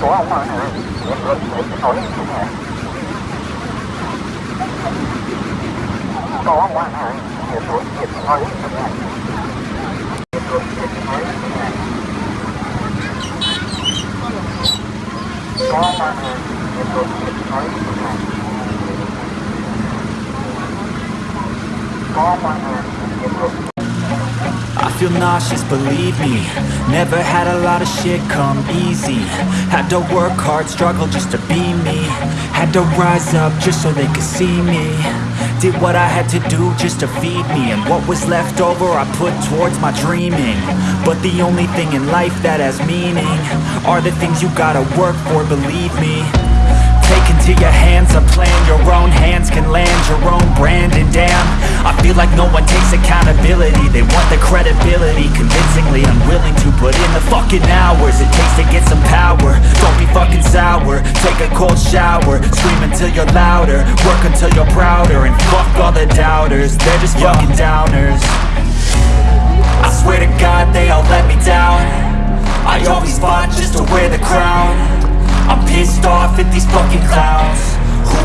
của ông rồi hả? Hỏi hả? Có ông hả? Hỏi hả? Có ông hả? Có ông hả? Feel nauseous, believe me. Never had a lot of shit come easy. Had to work hard, struggle just to be me. Had to rise up just so they could see me. Did what I had to do just to feed me. And what was left over I put towards my dreaming. But the only thing in life that has meaning Are the things you gotta work for, believe me. Take into your hands a plan. Your own hands can land your own brand. And damn, I feel like no one takes accountability put in the fucking hours It takes to get some power. Don't be fucking sour. Take a cold shower. Scream until you're louder. Work until you're prouder. And fuck all the doubters. They're just fucking downers. I swear to God they all let me down. I always fought just to wear the crown. I'm pissed off at these fucking clowns.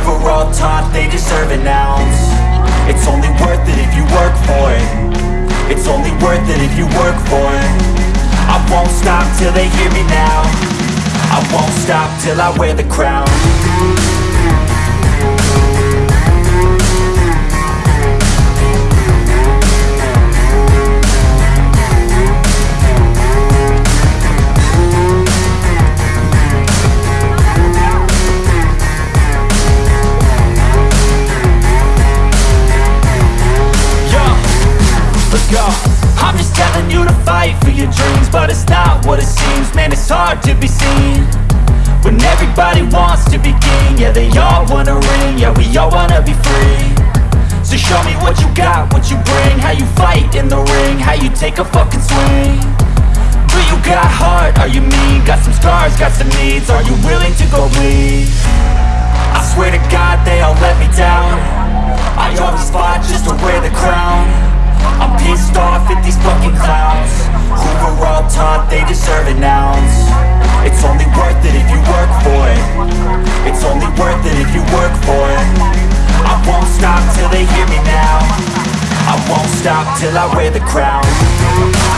Who were all taught they deserve it ounce till they hear me now. I won't stop till I wear the crown. Yo, let's go just telling you to fight for your dreams But it's not what it seems. Man, it's hard to be seen When everybody wants to be king. Yeah, they all wanna ring. Yeah, we all wanna be free. So show me what you got, what you bring. How you fight in the ring How you take a fucking swing. Do you got heart? Are you mean? Got some scars, got some needs. Are you willing to go bleed? I swear to God they all let me down an ounce It's only worth it if you work for it. It's only worth it if you work for it. I won't stop till they hear me now. I won't stop till I wear the crown